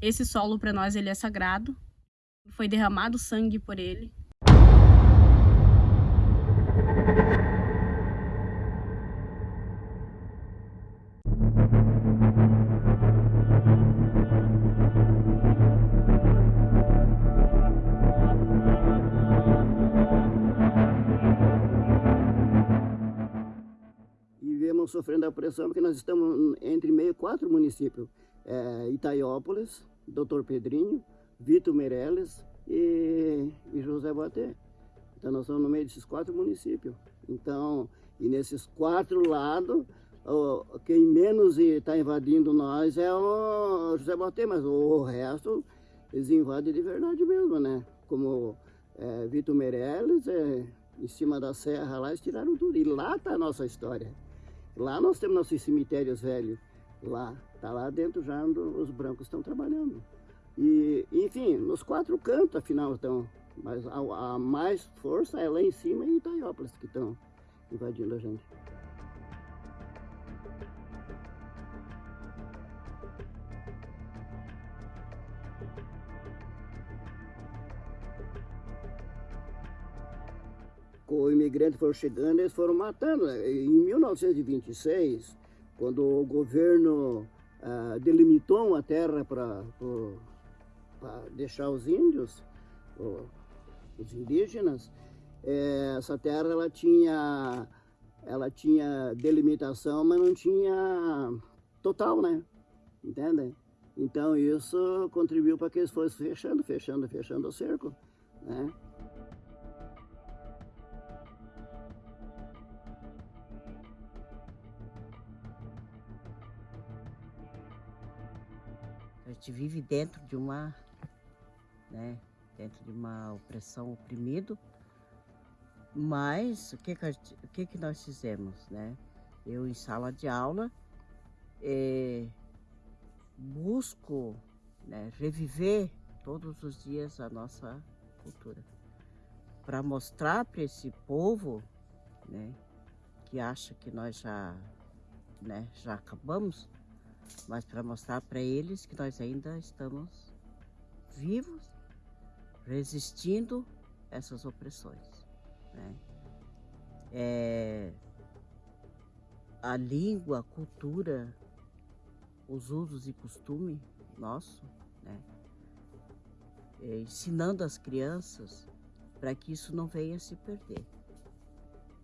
esse solo para nós ele é sagrado. Foi derramado sangue por ele. estamos sofrendo a pressão porque nós estamos entre meio quatro municípios. É, Itaiópolis, Doutor Pedrinho, Vitor Meirelles e, e José Boaté. Então nós estamos no meio desses quatro municípios. Então, e nesses quatro lados, quem menos está invadindo nós é o José Boaté, mas o resto eles invadem de verdade mesmo, né? Como é, Vitor Meirelles, é, em cima da serra lá, eles tiraram tudo. E lá está a nossa história. Lá nós temos nossos cemitérios velhos. Lá, tá lá dentro já onde os brancos estão trabalhando. E, enfim, nos quatro cantos, afinal, estão. Mas a, a mais força é lá em cima em Itaiópolis que estão invadindo a gente. o imigrante foram chegando, eles foram matando. Em 1926, quando o governo ah, delimitou uma terra para deixar os índios, os indígenas, eh, essa terra ela tinha, ela tinha delimitação, mas não tinha total, né? Entendem? Então isso contribuiu para que eles fossem fechando, fechando, fechando o cerco, né? Gente vive dentro de uma, né, dentro de uma opressão oprimido, mas o que que, o que, que nós fizemos, né? Eu em sala de aula é, busco né, reviver todos os dias a nossa cultura para mostrar para esse povo, né, que acha que nós já, né, já acabamos, mas para mostrar para eles que nós ainda estamos vivos, resistindo essas opressões. Né? É, a língua, a cultura, os usos e costumes nosso, né? É, ensinando as crianças para que isso não venha se perder.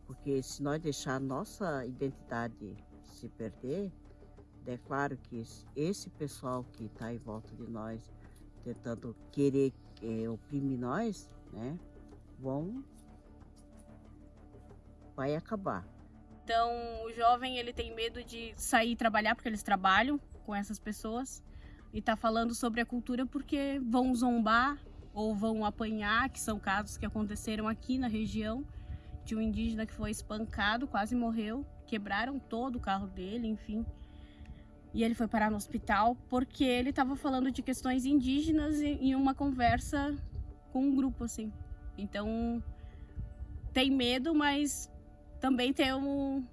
Porque se nós deixar a nossa identidade se perder, é claro que esse pessoal que está em volta de nós, tentando querer é, oprimir nós, né, vão, vai acabar. Então, o jovem, ele tem medo de sair trabalhar, porque eles trabalham com essas pessoas, e tá falando sobre a cultura porque vão zombar ou vão apanhar, que são casos que aconteceram aqui na região, de um indígena que foi espancado, quase morreu, quebraram todo o carro dele, enfim. E ele foi parar no hospital porque ele estava falando de questões indígenas em uma conversa com um grupo, assim. Então, tem medo, mas também tem um...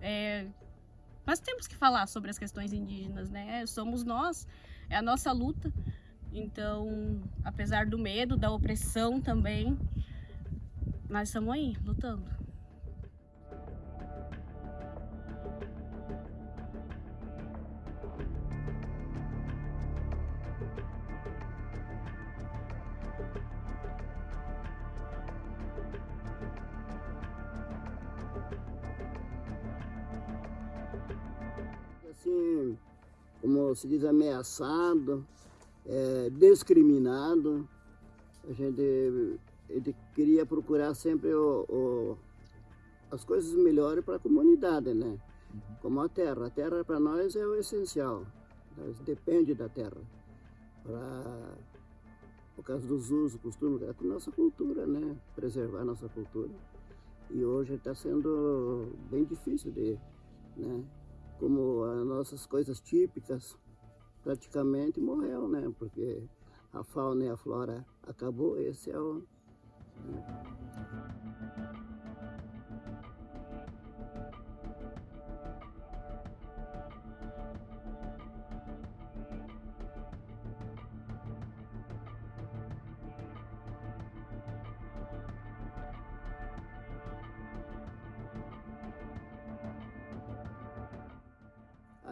É, nós temos que falar sobre as questões indígenas, né? Somos nós, é a nossa luta. Então, apesar do medo, da opressão também, nós estamos aí, lutando. Assim, como se diz, ameaçado, é, discriminado. A gente ele queria procurar sempre o, o, as coisas melhores para a comunidade, né? Uhum. Como a terra. A terra para nós é o essencial. Nós depende da terra. Pra, por causa dos usos, costumes, é a nossa cultura, né? Preservar a nossa cultura. E hoje está sendo bem difícil de, né? Como as nossas coisas típicas, praticamente morreu, né? Porque a fauna e a flora acabou, esse é o... Né?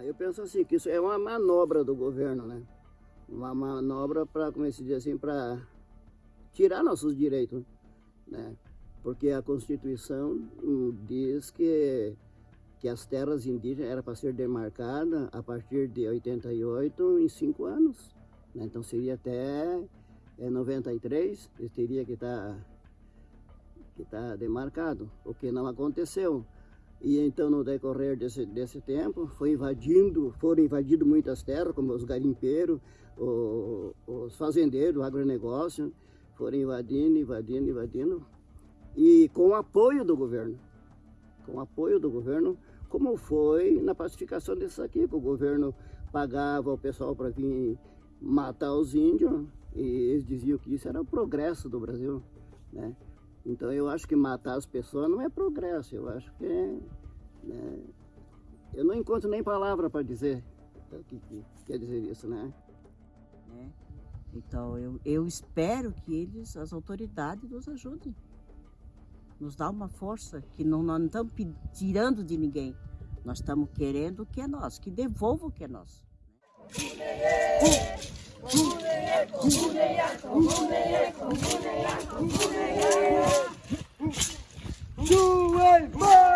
Ah, eu penso assim, que isso é uma manobra do governo, né? Uma manobra para, como se diz assim, para tirar nossos direitos, né? Porque a Constituição hum, diz que, que as terras indígenas eram para ser demarcadas a partir de 88 em cinco anos. Né? Então seria até é, 93, eles teria que estar tá, que tá demarcado, o que não aconteceu. E então, no decorrer desse, desse tempo, foi invadindo, foram invadindo muitas terras, como os garimpeiros, o, os fazendeiros, o agronegócio, foram invadindo, invadindo, invadindo, e com o apoio do governo. Com o apoio do governo, como foi na pacificação disso aqui, que o governo pagava o pessoal para vir matar os índios, e eles diziam que isso era o progresso do Brasil, né? Então eu acho que matar as pessoas não é progresso, eu acho que é. Né? Eu não encontro nem palavra para dizer o que, que, quer dizer isso, né? né? Então eu, eu espero que eles, as autoridades, nos ajudem. Nos dá uma força que não, não estamos tirando de ninguém. Nós estamos querendo o que é nosso, que devolva o que é nosso. 궁금해해 궁금해야 궁금해해 궁금해야 궁금해야 주얼 뭐